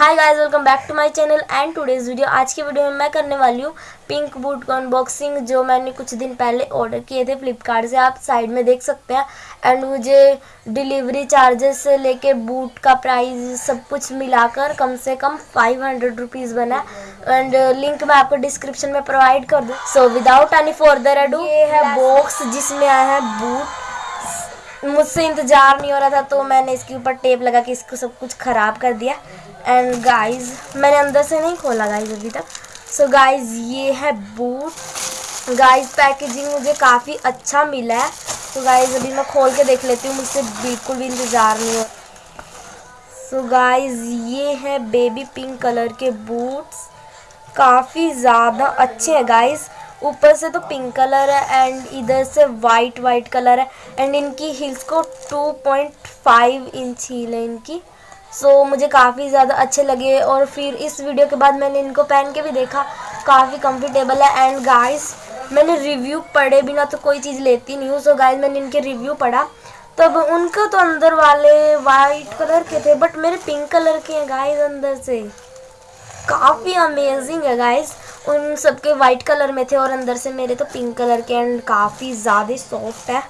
Hi guys welcome back to my channel and today's video आज की video में मैं करने वाली हूँ पिंक बूट का अनबॉक्सिंग जो मैंने कुछ दिन पहले ऑर्डर किए थे फ्लिपकार्ट से। आप साइड में देख सकते हैं। एंड मुझे डिलीवरी चार्जेस से लेके बूट का प्राइस सब कुछ मिलाकर कम से कम फाइव हंड्रेड रुपीज़ बना एंड लिंक मैं आपको डिस्क्रिप्शन में प्रोवाइड कर दूँ। So without any further ado ये है बॉक्स जिसमें आया है बूट मुझसे इंतज़ार नहीं हो रहा था तो मैंने इसके ऊपर टेप लगा के इसको सब कुछ ख़राब कर दिया। एंड गाइस मैंने अंदर से नहीं खोला गाइस अभी तक। सो so गाइस ये है बूट गाइस पैकेजिंग मुझे काफ़ी अच्छा मिला है। तो so गाइस अभी मैं खोल के देख लेती हूँ, मुझसे बिल्कुल भी इंतज़ार नहीं हो सो so ये है बेबी पिंक कलर के बूट्स काफ़ी ज़्यादा अच्छे हैं गाइस ऊपर से तो पिंक कलर है एंड इधर से वाइट वाइट कलर है एंड इनकी हिल्स को 2.5 इंच हील है इनकी। सो so, मुझे काफ़ी ज़्यादा अच्छे लगे और फिर इस वीडियो के बाद मैंने इनको पहन के भी देखा काफ़ी कंफर्टेबल है एंड गाइस मैंने रिव्यू पढ़े बिना तो कोई चीज़ लेती नहीं हूँ। सो गाइस मैंने इनके रिव्यू पढ़ा। तब उनका तो अंदर वाले वाइट कलर के थे बट मेरे पिंक कलर के हैं गाइस अंदर से। काफ़ी अमेजिंग है गाइस उन सबके वाइट कलर में थे और अंदर से मेरे तो पिंक कलर के एंड काफ़ी ज़्यादा सॉफ्ट है।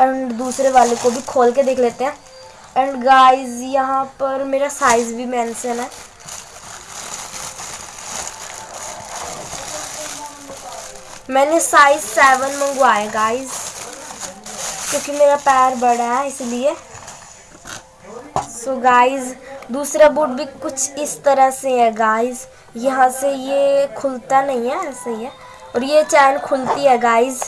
एंड दूसरे वाले को भी खोल के देख लेते हैं। एंड गाइस यहाँ पर मेरा साइज़ भी मेंशन है। मैंने साइज़ सेवन मंगवाया गाइस क्योंकि मेरा पैर बड़ा है, इसलिए। सो गाइस दूसरा बूट भी कुछ इस तरह से है गाइस यहाँ से ये खुलता नहीं है, ऐसे ही है. और ये चैन खुलती है गाइस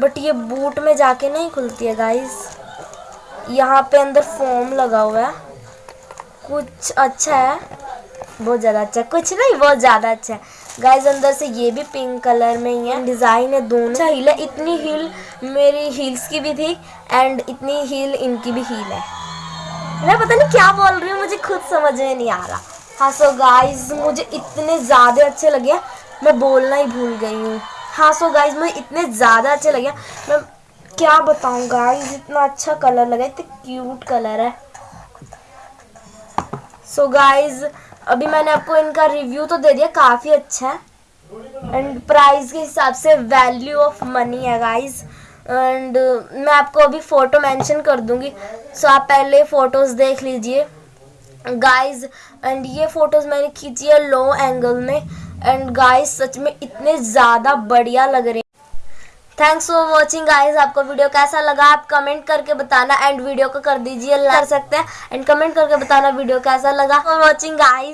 बट ये बूट में जाके नहीं खुलती है गाइस यहाँ पे अंदर फॉर्म लगा हुआ है. कुछ अच्छा है, बहुत ज़्यादा अच्छा कुछ नहीं, बहुत ज़्यादा अच्छा है. गाइज़ अंदर से ये भी पिंक कलर में ही है. डिज़ाइन है दोनों. अच्छा हील है. इतनी हील मेरी हील्स की भी थी एंड इतनी हील इनकी भी हील है. मैं पता नहीं क्या बोल रही हूँ, मुझे खुद समझ में नहीं आ रहा। हाँ सो गाइस मुझे इतने ज़्यादा अच्छे लगे मैं बोलना ही भूल गई हूँ। हाँ सो गाइस मुझे इतने ज़्यादा अच्छे लगे मैं क्या बताऊँ गाइस इतना अच्छा कलर लगा, इतना क्यूट कलर है। सो so गाइस अभी मैंने आपको इनका रिव्यू तो दे दिया, काफ़ी अच्छा है। एंड प्राइस के हिसाब से वैल्यू ऑफ़ मनी है गाइस एंड मैं आपको अभी फ़ोटो मेंशन कर दूँगी। सो आप पहले फ़ोटोज़ देख लीजिए। गाइस एंड ये फ़ोटोज़ मैंने खींची है लो एंगल में। एंड गाइस सच में इतने ज़्यादा बढ़िया लग रहे हैं। थैंक्स फॉर वॉचिंग गाइज़ आपको वीडियो कैसा लगा, आप कमेंट करके बताना। एंड वीडियो को कर दीजिए कर सकते हैं। एंड कमेंट करके बताना वीडियो कैसा लगा। For watching guys